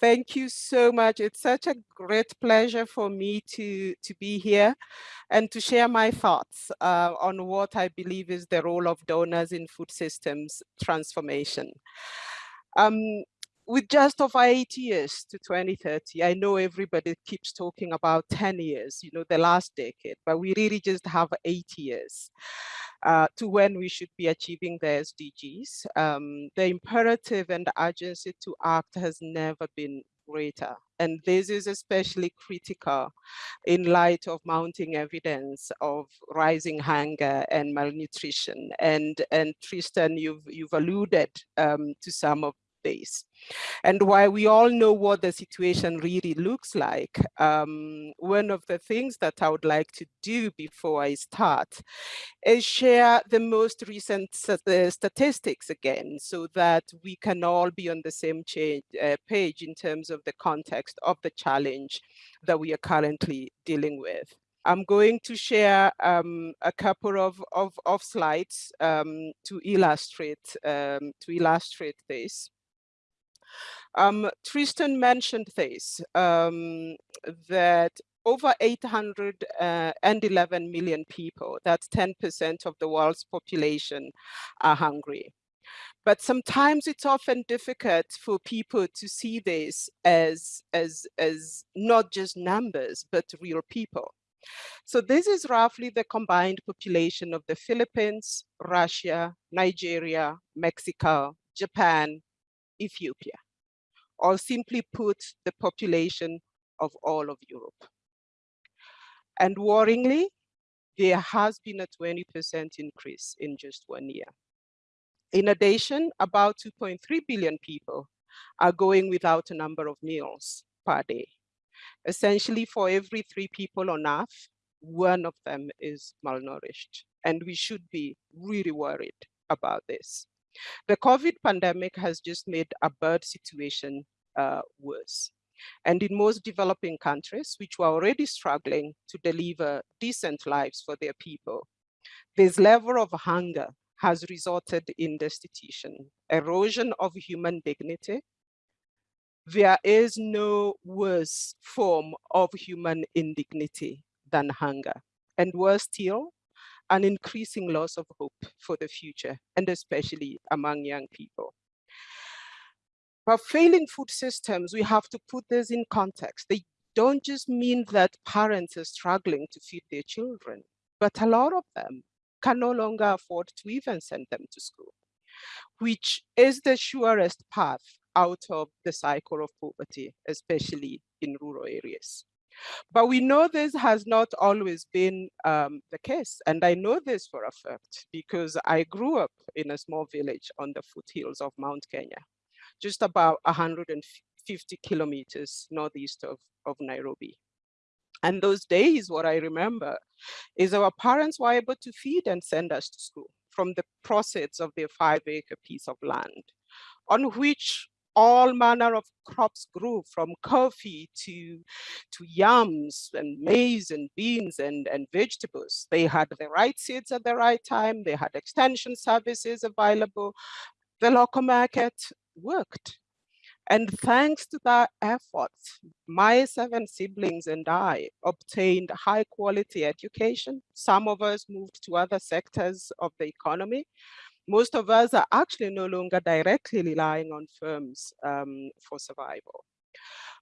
Thank you so much. It's such a great pleasure for me to, to be here and to share my thoughts uh, on what I believe is the role of donors in food systems transformation. Um, with just over eight years to 2030, I know everybody keeps talking about 10 years, you know, the last decade, but we really just have eight years uh, to when we should be achieving the SDGs. Um, the imperative and the urgency to act has never been greater. And this is especially critical in light of mounting evidence of rising hunger and malnutrition. And, and Tristan, you've, you've alluded um, to some of And while we all know what the situation really looks like, um, one of the things that I would like to do before I start is share the most recent statistics again, so that we can all be on the same change, uh, page in terms of the context of the challenge that we are currently dealing with. I'm going to share um, a couple of, of, of slides um, to illustrate um, to illustrate this. Um, Tristan mentioned this, um, that over 811 million people, that's 10% of the world's population, are hungry. But sometimes it's often difficult for people to see this as, as, as not just numbers, but real people. So this is roughly the combined population of the Philippines, Russia, Nigeria, Mexico, Japan, Ethiopia or simply put the population of all of Europe. And worryingly, there has been a 20% increase in just one year. In addition, about 2.3 billion people are going without a number of meals per day. Essentially, for every three people on earth, one of them is malnourished. And we should be really worried about this. The COVID pandemic has just made a bad situation uh, worse. And in most developing countries, which were already struggling to deliver decent lives for their people, this level of hunger has resulted in destitution, erosion of human dignity. There is no worse form of human indignity than hunger. And worse still, an increasing loss of hope for the future, and especially among young people. But failing food systems, we have to put this in context. They don't just mean that parents are struggling to feed their children, but a lot of them can no longer afford to even send them to school, which is the surest path out of the cycle of poverty, especially in rural areas. But we know this has not always been um, the case. And I know this for a fact because I grew up in a small village on the foothills of Mount Kenya, just about 150 kilometers northeast of, of Nairobi. And those days, what I remember is our parents were able to feed and send us to school from the proceeds of their five acre piece of land on which all manner of crops grew from coffee to, to yams and maize and beans and, and vegetables. They had the right seeds at the right time. They had extension services available. The local market worked. And thanks to that effort, my seven siblings and I obtained high quality education. Some of us moved to other sectors of the economy. Most of us are actually no longer directly relying on firms um, for survival.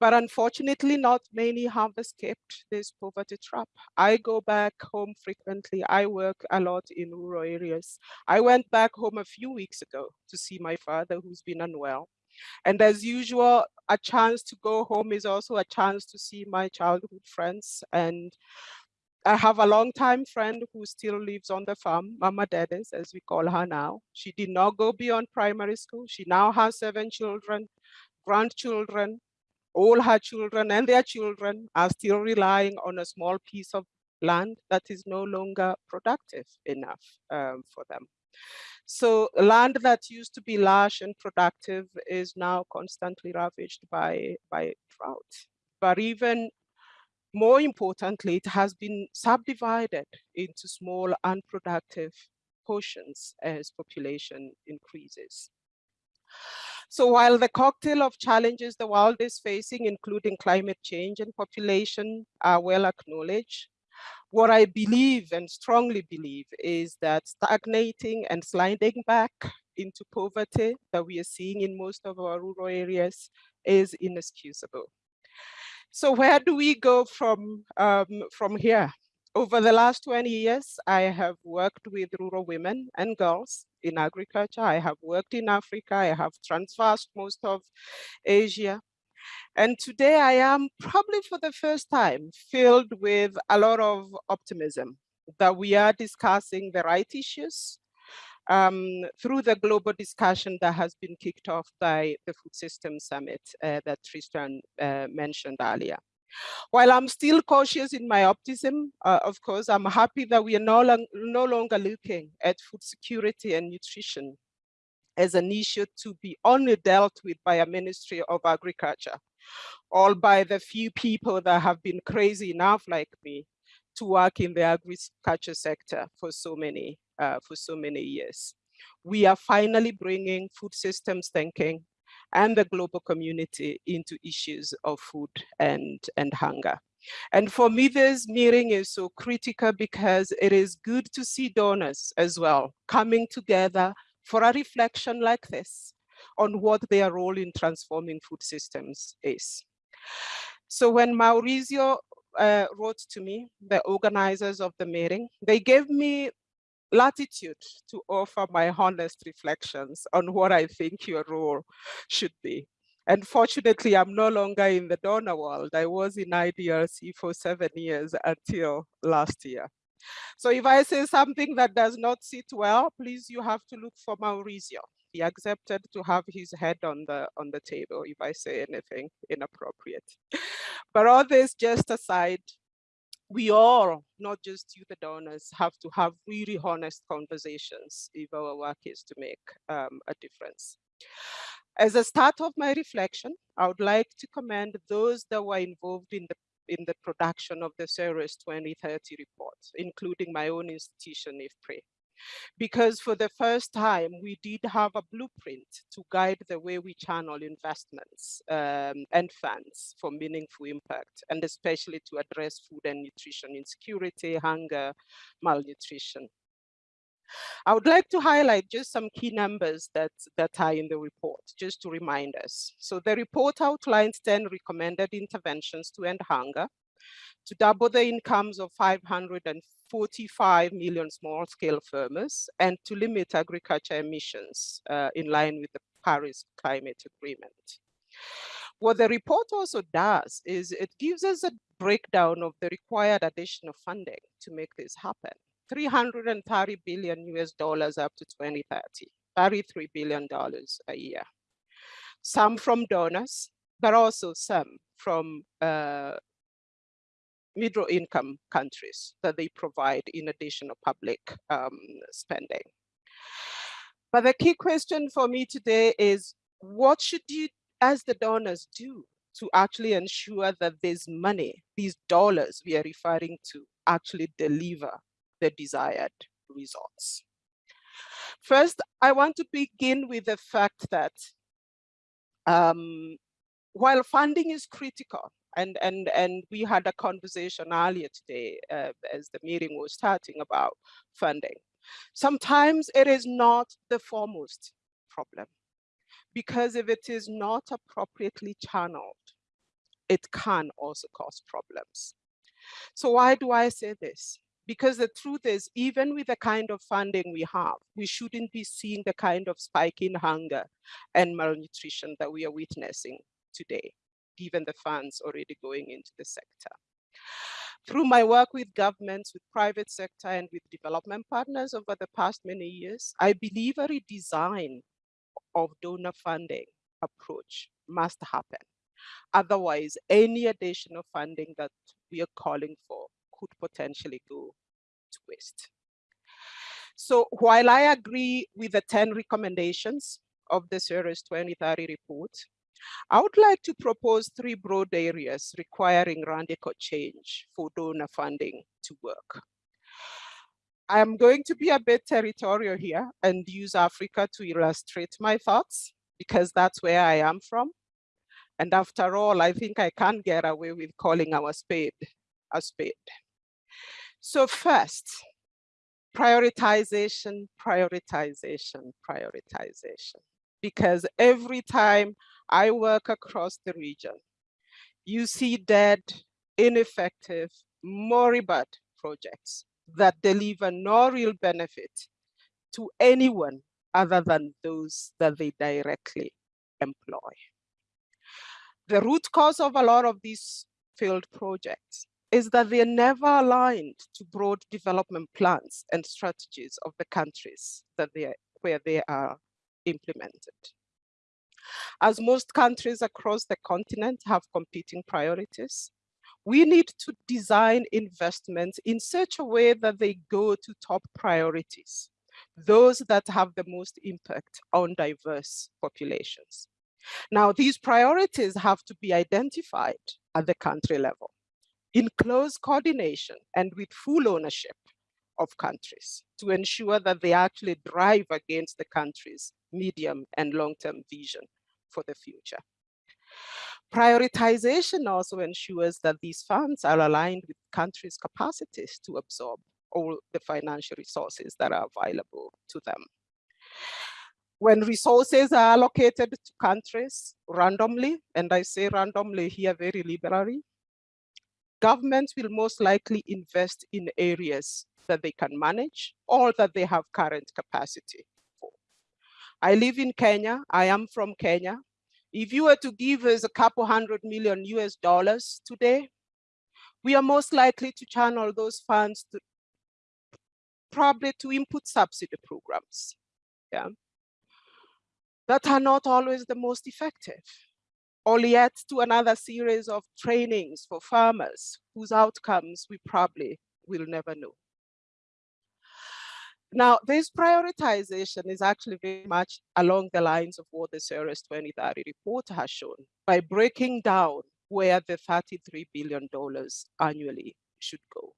But unfortunately, not many have escaped this poverty trap. I go back home frequently. I work a lot in rural areas. I went back home a few weeks ago to see my father who's been unwell. And as usual, a chance to go home is also a chance to see my childhood friends. And I have a longtime friend who still lives on the farm, Mama Dedes, as we call her now. She did not go beyond primary school. She now has seven children, grandchildren, all her children and their children are still relying on a small piece of land that is no longer productive enough um, for them. So land that used to be lush and productive is now constantly ravaged by, by drought. But even more importantly, it has been subdivided into small unproductive portions as population increases. So while the cocktail of challenges the world is facing, including climate change and population, are well acknowledged, what I believe and strongly believe is that stagnating and sliding back into poverty that we are seeing in most of our rural areas is inexcusable. So where do we go from, um, from here? Over the last 20 years, I have worked with rural women and girls in agriculture. I have worked in Africa. I have transversed most of Asia. And today I am probably for the first time filled with a lot of optimism that we are discussing the right issues um, through the global discussion that has been kicked off by the Food Systems Summit uh, that Tristan uh, mentioned earlier. While I'm still cautious in my optimism, uh, of course, I'm happy that we are no, long, no longer looking at food security and nutrition as an issue to be only dealt with by a Ministry of Agriculture, all by the few people that have been crazy enough like me to work in the agriculture sector for so many, uh, for so many years. We are finally bringing food systems thinking and the global community into issues of food and, and hunger. And for me, this meeting is so critical because it is good to see donors as well coming together for a reflection like this on what their role in transforming food systems is. So when Mauricio uh, wrote to me, the organizers of the meeting, they gave me latitude to offer my honest reflections on what I think your role should be. And fortunately, I'm no longer in the donor world. I was in IDRC for seven years until last year. So if I say something that does not sit well, please, you have to look for Mauricio. He accepted to have his head on the on the table if I say anything inappropriate. But all this just aside, we all, not just you, the donors, have to have really honest conversations if our work is to make um, a difference. As a start of my reflection, I would like to commend those that were involved in the in the production of the CERES 2030 report, including my own institution, IFPRI because for the first time, we did have a blueprint to guide the way we channel investments um, and funds for meaningful impact, and especially to address food and nutrition insecurity, hunger, malnutrition. I would like to highlight just some key numbers that, that are in the report, just to remind us. So the report outlines 10 recommended interventions to end hunger, to double the incomes of 545 million small-scale farmers and to limit agriculture emissions uh, in line with the Paris Climate Agreement. What the report also does is it gives us a breakdown of the required additional funding to make this happen. 330 billion US dollars up to 2030, 33 billion dollars a year. Some from donors, but also some from uh, middle income countries that they provide in addition to public um, spending. But the key question for me today is what should you as the donors do to actually ensure that this money, these dollars we are referring to actually deliver the desired results. First, I want to begin with the fact that um, while funding is critical, and and and we had a conversation earlier today uh, as the meeting was starting about funding. Sometimes it is not the foremost problem because if it is not appropriately channeled it can also cause problems. So why do i say this? Because the truth is even with the kind of funding we have we shouldn't be seeing the kind of spike in hunger and malnutrition that we are witnessing today given the funds already going into the sector. Through my work with governments, with private sector and with development partners over the past many years, I believe a redesign of donor funding approach must happen. Otherwise, any additional funding that we are calling for could potentially go to waste. So while I agree with the 10 recommendations of the CERES 2030 report, I would like to propose three broad areas requiring radical change for donor funding to work. I'm going to be a bit territorial here and use Africa to illustrate my thoughts because that's where I am from. And after all, I think I can't get away with calling our spade a spade. So first, prioritization, prioritization, prioritization. Because every time I work across the region, you see dead, ineffective, moribund projects that deliver no real benefit to anyone other than those that they directly employ. The root cause of a lot of these failed projects is that they are never aligned to broad development plans and strategies of the countries that they are, where they are implemented. As most countries across the continent have competing priorities, we need to design investments in such a way that they go to top priorities, those that have the most impact on diverse populations. Now, these priorities have to be identified at the country level in close coordination and with full ownership of countries to ensure that they actually drive against the country's medium and long-term vision for the future. Prioritization also ensures that these funds are aligned with countries' capacities to absorb all the financial resources that are available to them. When resources are allocated to countries randomly, and I say randomly here very liberally, governments will most likely invest in areas that they can manage or that they have current capacity. I live in Kenya, I am from Kenya. If you were to give us a couple hundred million US dollars today, we are most likely to channel those funds to probably to input subsidy programs, yeah, that are not always the most effective or yet to another series of trainings for farmers whose outcomes we probably will never know. Now, this prioritization is actually very much along the lines of what the CERES 2030 report has shown by breaking down where the $33 billion annually should go.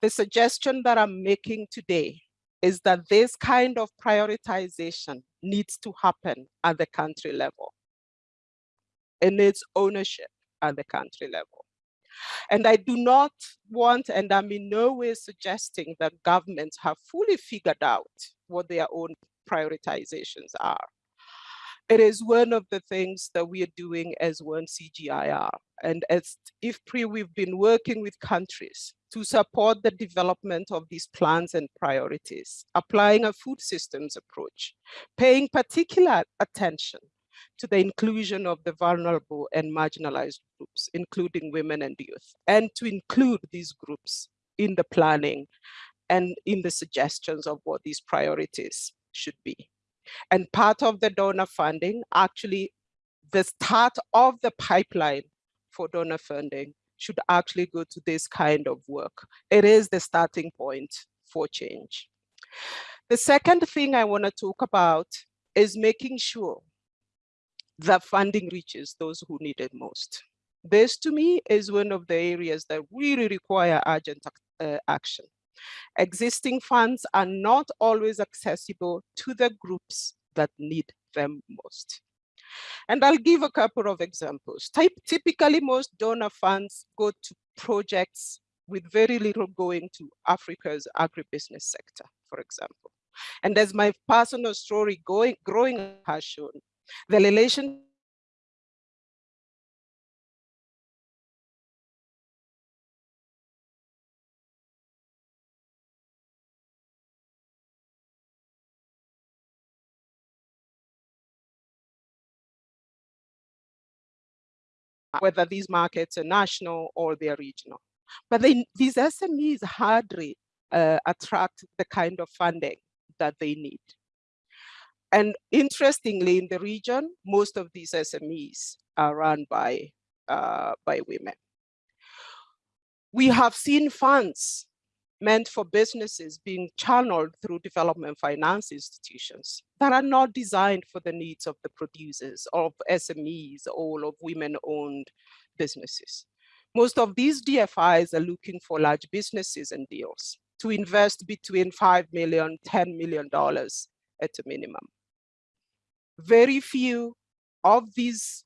The suggestion that I'm making today is that this kind of prioritization needs to happen at the country level in its ownership at the country level. And I do not want, and I'm in no way suggesting that governments have fully figured out what their own prioritizations are. It is one of the things that we are doing as one CGIAR. And as IFPRI, we've been working with countries to support the development of these plans and priorities, applying a food systems approach, paying particular attention to the inclusion of the vulnerable and marginalized groups, including women and youth, and to include these groups in the planning and in the suggestions of what these priorities should be. And part of the donor funding, actually the start of the pipeline for donor funding should actually go to this kind of work. It is the starting point for change. The second thing I want to talk about is making sure that funding reaches those who need it most. This to me is one of the areas that really require urgent uh, action. Existing funds are not always accessible to the groups that need them most. And I'll give a couple of examples. Type, typically, most donor funds go to projects with very little going to Africa's agribusiness sector, for example. And as my personal story going, growing has shown, the relation whether these markets are national or they're regional. But they, these SMEs hardly uh, attract the kind of funding that they need. And interestingly, in the region, most of these SMEs are run by, uh, by women. We have seen funds meant for businesses being channeled through development finance institutions that are not designed for the needs of the producers of SMEs or of women-owned businesses. Most of these DFIs are looking for large businesses and deals to invest between $5 million, $10 million at a minimum. Very few of these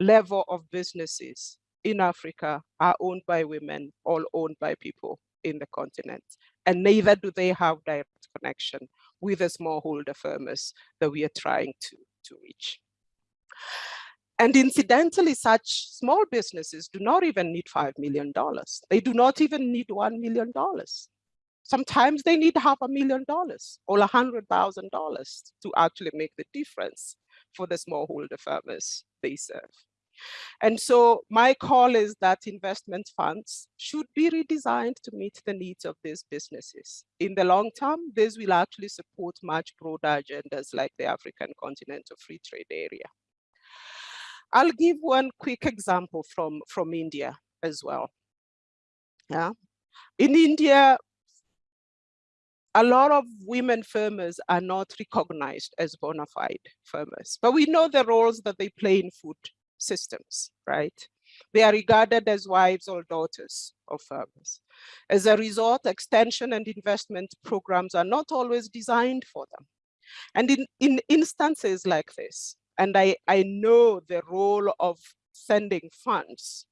level of businesses in Africa are owned by women, all owned by people in the continent. And neither do they have direct connection with the smallholder farmers that we are trying to, to reach. And incidentally, such small businesses do not even need $5 million. They do not even need $1 million. Sometimes they need half a million dollars or a $100,000 to actually make the difference for the smallholder farmers they serve. And so my call is that investment funds should be redesigned to meet the needs of these businesses. In the long term, this will actually support much broader agendas like the African Continental Free Trade Area. I'll give one quick example from, from India as well. Yeah. In India, a lot of women farmers are not recognized as bona fide farmers, but we know the roles that they play in food systems, right? They are regarded as wives or daughters of farmers. As a result, extension and investment programs are not always designed for them. And in, in instances like this, and I, I know the role of sending funds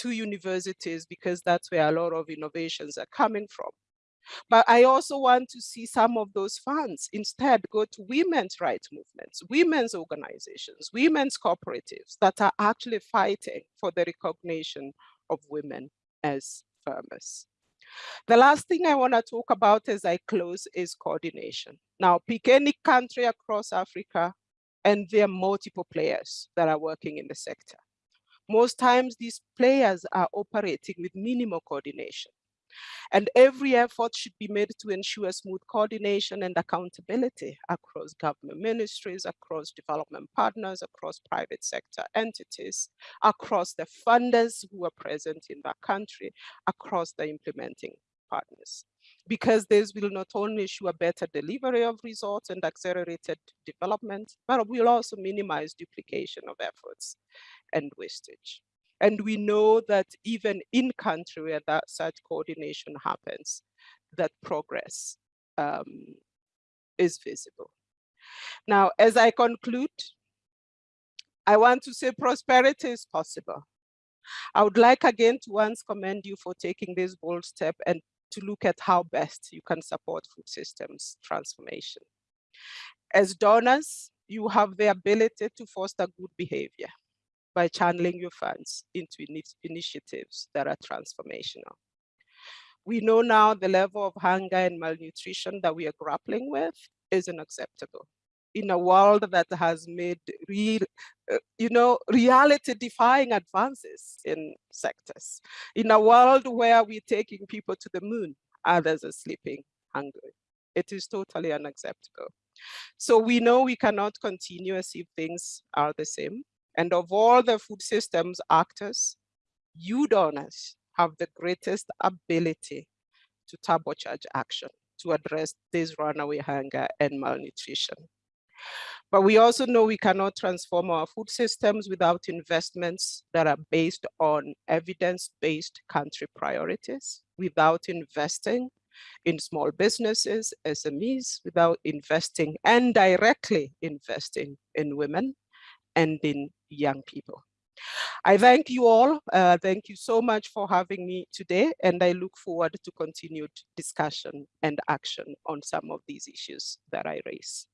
to universities because that's where a lot of innovations are coming from. But I also want to see some of those funds instead go to women's rights movements, women's organizations, women's cooperatives that are actually fighting for the recognition of women as farmers. The last thing I want to talk about as I close is coordination. Now, pick any country across Africa, and there are multiple players that are working in the sector. Most times these players are operating with minimal coordination. And every effort should be made to ensure smooth coordination and accountability across government ministries, across development partners, across private sector entities, across the funders who are present in that country, across the implementing partners. Because this will not only ensure better delivery of results and accelerated development, but will also minimize duplication of efforts and wastage. And we know that even in country where that such coordination happens, that progress um, is visible. Now, as I conclude, I want to say prosperity is possible. I would like again to once commend you for taking this bold step and to look at how best you can support food systems transformation. As donors, you have the ability to foster good behavior by channeling your funds into initiatives that are transformational. We know now the level of hunger and malnutrition that we are grappling with is unacceptable in a world that has made real, uh, you know, reality defying advances in sectors. In a world where we're taking people to the moon, others are sleeping hungry. It is totally unacceptable. So we know we cannot continue as if things are the same. And of all the food systems actors, you donors have the greatest ability to turbocharge action to address this runaway hunger and malnutrition. But we also know we cannot transform our food systems without investments that are based on evidence-based country priorities, without investing in small businesses, SMEs, without investing and directly investing in women, and in young people. I thank you all. Uh, thank you so much for having me today, and I look forward to continued discussion and action on some of these issues that I raise.